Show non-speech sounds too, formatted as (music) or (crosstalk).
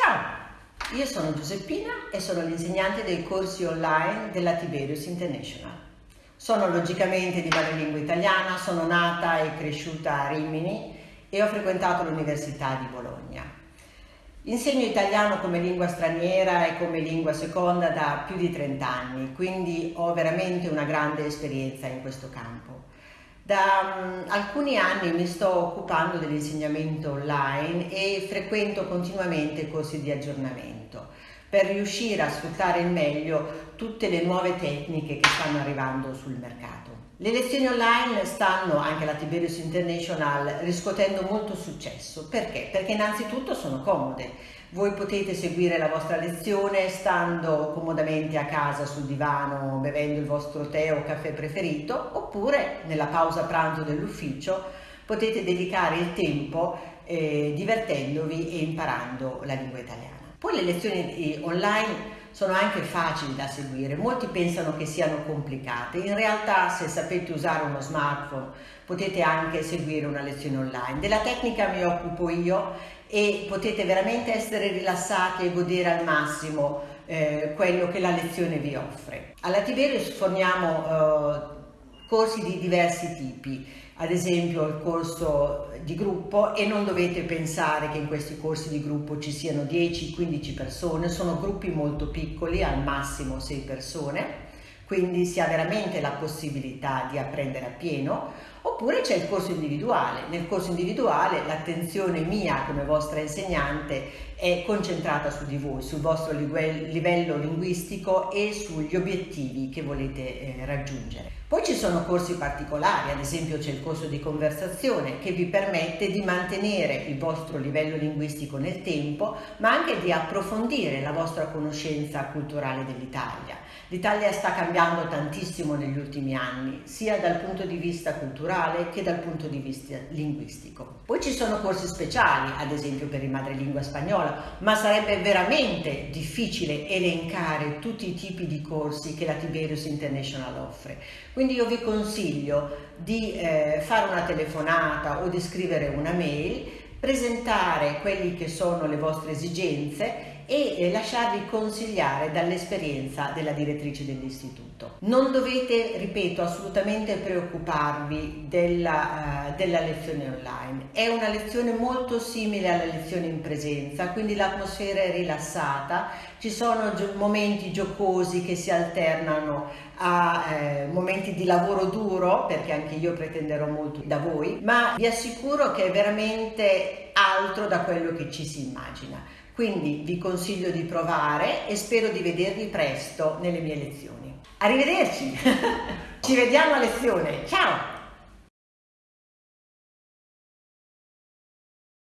Ciao, io sono Giuseppina e sono l'insegnante dei corsi online della Tiberius International. Sono logicamente di madrelingua italiana, sono nata e cresciuta a Rimini e ho frequentato l'Università di Bologna. Insegno italiano come lingua straniera e come lingua seconda da più di 30 anni, quindi ho veramente una grande esperienza in questo campo. Da um, alcuni anni mi sto occupando dell'insegnamento online e frequento continuamente corsi di aggiornamento per riuscire a sfruttare al meglio tutte le nuove tecniche che stanno arrivando sul mercato. Le lezioni online stanno, anche la Tiberius International, riscuotendo molto successo. Perché? Perché innanzitutto sono comode voi potete seguire la vostra lezione stando comodamente a casa sul divano, bevendo il vostro tè o caffè preferito, oppure nella pausa pranzo dell'ufficio potete dedicare il tempo eh, divertendovi e imparando la lingua italiana. Poi le lezioni eh, online sono anche facili da seguire, molti pensano che siano complicate, in realtà se sapete usare uno smartphone potete anche seguire una lezione online. Della tecnica mi occupo io e potete veramente essere rilassati e godere al massimo eh, quello che la lezione vi offre. Alla Tiberius forniamo eh, corsi di diversi tipi, ad esempio il corso di gruppo e non dovete pensare che in questi corsi di gruppo ci siano 10-15 persone, sono gruppi molto piccoli, al massimo 6 persone, quindi si ha veramente la possibilità di apprendere a pieno, oppure c'è il corso individuale. Nel corso individuale l'attenzione mia come vostra insegnante è concentrata su di voi, sul vostro livello linguistico e sugli obiettivi che volete eh, raggiungere. Poi ci sono corsi particolari, ad esempio c'è il corso di conversazione che vi permette di mantenere il vostro livello linguistico nel tempo, ma anche di approfondire la vostra conoscenza culturale dell'Italia. L'Italia sta cambiando tantissimo negli ultimi anni, sia dal punto di vista culturale che dal punto di vista linguistico. Poi ci sono corsi speciali, ad esempio per il madrelingua spagnola, ma sarebbe veramente difficile elencare tutti i tipi di corsi che la Tiberius International offre. Quindi io vi consiglio di eh, fare una telefonata o di scrivere una mail, presentare quelle che sono le vostre esigenze e lasciarvi consigliare dall'esperienza della direttrice dell'istituto. Non dovete, ripeto, assolutamente preoccuparvi della, uh, della lezione online. È una lezione molto simile alla lezione in presenza, quindi l'atmosfera è rilassata, ci sono gio momenti giocosi che si alternano a eh, momenti di lavoro duro, perché anche io pretenderò molto da voi, ma vi assicuro che è veramente altro da quello che ci si immagina. Quindi vi consiglio di provare e spero di vedervi presto nelle mie lezioni. Arrivederci! (laughs) Ci vediamo a lezione, ciao!